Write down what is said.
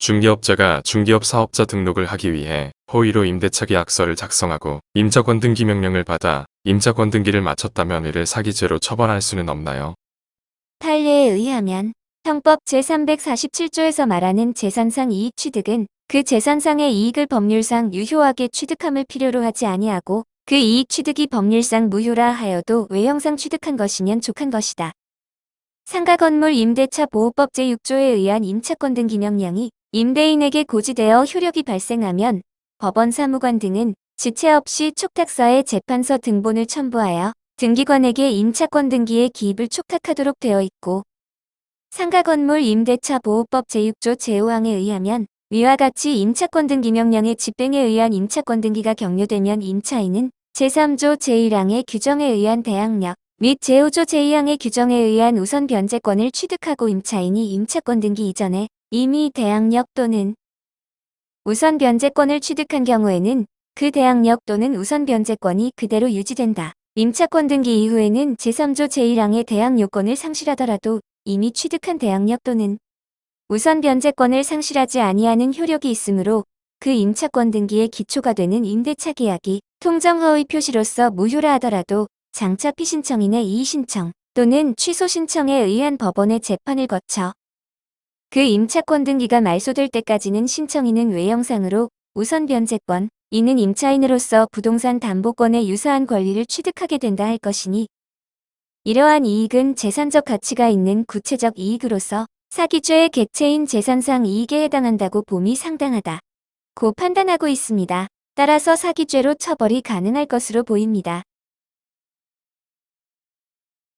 중개업자가 중개업 사업자 등록을 하기 위해 허위로 임대차 계약서를 작성하고 임차권 등기 명령을 받아 임차권 등기를 마쳤다면 이를 사기죄로 처벌할 수는 없나요? 판례에 의하면 형법 제347조에서 말하는 재산상 이익 취득은 그 재산상의 이익을 법률상 유효하게 취득함을 필요로 하지 아니하고 그 이익 취득이 법률상 무효라 하여도 외형상 취득한 것이면 족한 것이다. 상가건물 임대차 보호법 제6조에 의한 임차권 등기 명령이 임대인에게 고지되어 효력이 발생하면 법원 사무관 등은 지체 없이 촉탁서에 재판서 등본을 첨부하여 등기관에게 임차권 등기에 기입을 촉탁하도록 되어 있고 상가건물 임대차 보호법 제6조 제5항에 의하면 위와 같이 임차권 등기 명령의 집행에 의한 임차권 등기가 격려되면 임차인은 제3조 제1항의 규정에 의한 대항력 및 제5조 제2항의 규정에 의한 우선 변제권을 취득하고 임차인이 임차권 등기 이전에 이미 대항력 또는 우선 변제권을 취득한 경우에는 그 대항력 또는 우선 변제권이 그대로 유지된다. 임차권 등기 이후에는 제3조 제1항의 대항 요건을 상실하더라도 이미 취득한 대항력 또는 우선 변제권을 상실하지 아니하는 효력이 있으므로 그 임차권 등기의 기초가 되는 임대차 계약이 통정허위 표시로서 무효라 하더라도 장차 피 신청인의 이의신청 또는 취소 신청에 의한 법원의 재판을 거쳐 그 임차권 등기가 말소될 때까지는 신청인은 외형상으로 우선 변제권, 이는 임차인으로서 부동산 담보권의 유사한 권리를 취득하게 된다 할 것이니 이러한 이익은 재산적 가치가 있는 구체적 이익으로서 사기죄의 객체인 재산상 이익에 해당한다고 봄이 상당하다. 고 판단하고 있습니다. 따라서 사기죄로 처벌이 가능할 것으로 보입니다.